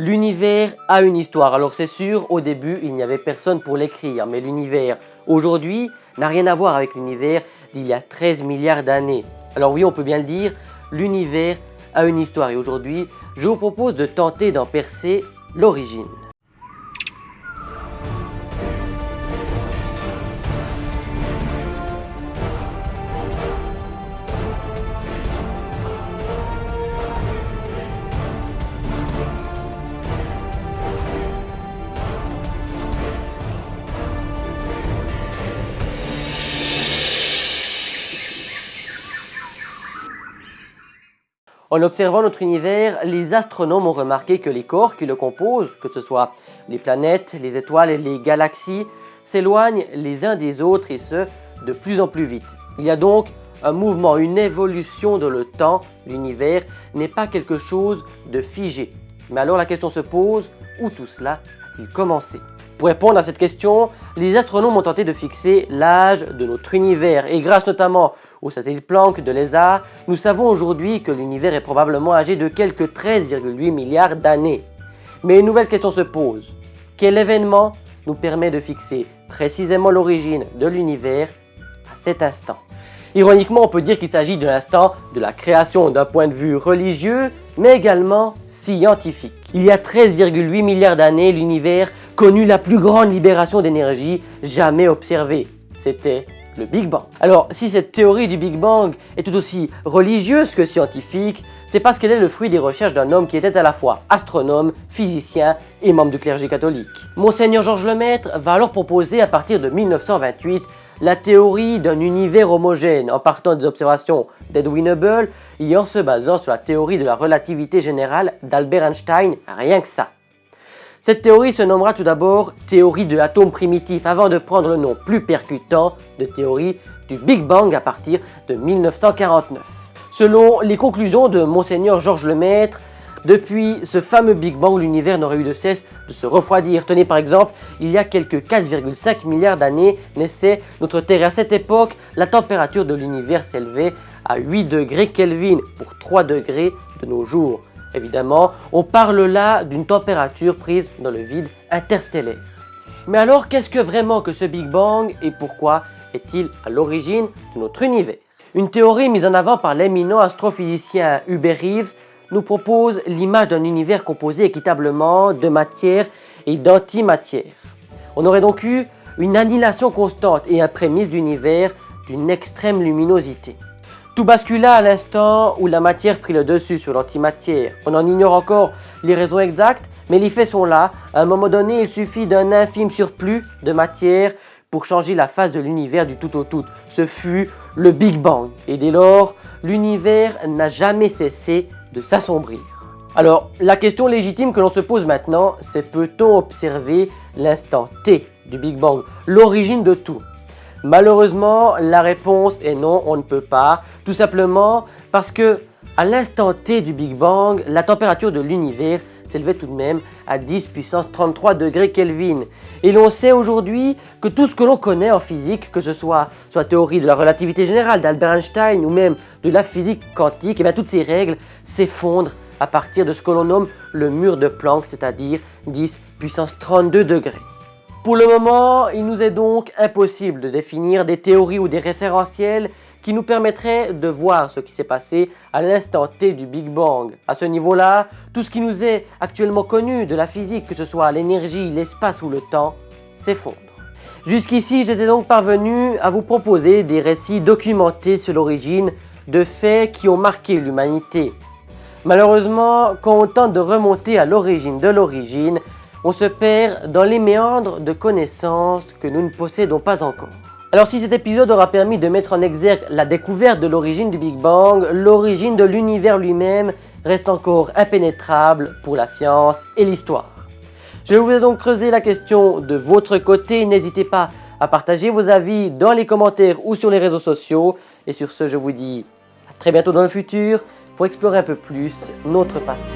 L'univers a une histoire. Alors c'est sûr, au début, il n'y avait personne pour l'écrire, mais l'univers aujourd'hui n'a rien à voir avec l'univers d'il y a 13 milliards d'années. Alors oui, on peut bien le dire, l'univers a une histoire et aujourd'hui, je vous propose de tenter d'en percer l'origine. En observant notre univers, les astronomes ont remarqué que les corps qui le composent, que ce soit les planètes, les étoiles et les galaxies, s'éloignent les uns des autres et ce, de plus en plus vite. Il y a donc un mouvement, une évolution dans le temps. L'univers n'est pas quelque chose de figé. Mais alors la question se pose, où tout cela a-t-il commencé? Pour répondre à cette question, les astronomes ont tenté de fixer l'âge de notre univers et grâce notamment au satellite Planck de l'ESA, nous savons aujourd'hui que l'univers est probablement âgé de quelques 13,8 milliards d'années. Mais une nouvelle question se pose. Quel événement nous permet de fixer précisément l'origine de l'univers à cet instant? Ironiquement, on peut dire qu'il s'agit de l'instant de la création d'un point de vue religieux, mais également scientifique. Il y a 13,8 milliards d'années, l'univers connut la plus grande libération d'énergie jamais observée. C'était le Big Bang. Alors, si cette théorie du Big Bang est tout aussi religieuse que scientifique, c'est parce qu'elle est le fruit des recherches d'un homme qui était à la fois astronome, physicien et membre du clergé catholique. Monseigneur Georges Lemaître va alors proposer à partir de 1928 la théorie d'un univers homogène en partant des observations d'Edwin Hubble et en se basant sur la théorie de la relativité générale d'Albert Einstein, rien que ça. Cette théorie se nommera tout d'abord théorie de l'atome primitif avant de prendre le nom plus percutant de théorie du Big Bang à partir de 1949. Selon les conclusions de Monseigneur Georges Lemaître, depuis ce fameux Big Bang, l'univers n'aurait eu de cesse de se refroidir. Tenez par exemple, il y a quelques 4,5 milliards d'années naissait notre Terre. À cette époque, la température de l'univers s'élevait à 8 degrés Kelvin pour 3 degrés de nos jours. Évidemment, on parle là d'une température prise dans le vide interstellaire. Mais alors, qu'est-ce que vraiment que ce Big Bang et pourquoi est-il à l'origine de notre univers? Une théorie mise en avant par l'éminent astrophysicien Hubert Reeves nous propose l'image d'un univers composé équitablement de matière et d'antimatière. On aurait donc eu une annihilation constante et un prémisse d'univers d'une extrême luminosité. Tout bascula à l'instant où la matière prit le dessus sur l'antimatière. On en ignore encore les raisons exactes, mais les faits sont là. À un moment donné, il suffit d'un infime surplus de matière pour changer la face de l'univers du tout au tout. Ce fut le Big Bang. Et dès lors, l'univers n'a jamais cessé de s'assombrir. Alors, la question légitime que l'on se pose maintenant, c'est peut-on observer l'instant T du Big Bang, l'origine de tout? Malheureusement, la réponse est non, on ne peut pas. Tout simplement parce que à l'instant T du Big Bang, la température de l'univers s'élevait tout de même à 10 puissance 33 degrés Kelvin. Et l'on sait aujourd'hui que tout ce que l'on connaît en physique, que ce soit soit théorie de la relativité générale d'Albert Einstein ou même de la physique quantique, et eh bien toutes ces règles s'effondrent à partir de ce que l'on nomme le mur de Planck, c'est-à-dire 10 puissance 32 degrés. Pour le moment, il nous est donc impossible de définir des théories ou des référentiels qui nous permettraient de voir ce qui s'est passé à l'instant T du Big Bang. À ce niveau-là, tout ce qui nous est actuellement connu de la physique, que ce soit l'énergie, l'espace ou le temps, s'effondre. Jusqu'ici, j'étais donc parvenu à vous proposer des récits documentés sur l'origine de faits qui ont marqué l'humanité. Malheureusement, quand on tente de remonter à l'origine de l'origine, on se perd dans les méandres de connaissances que nous ne possédons pas encore. Alors si cet épisode aura permis de mettre en exergue la découverte de l'origine du Big Bang, l'origine de l'univers lui-même reste encore impénétrable pour la science et l'histoire. Je vous ai donc creusé la question de votre côté, n'hésitez pas à partager vos avis dans les commentaires ou sur les réseaux sociaux. Et sur ce, je vous dis à très bientôt dans le futur pour explorer un peu plus notre passé.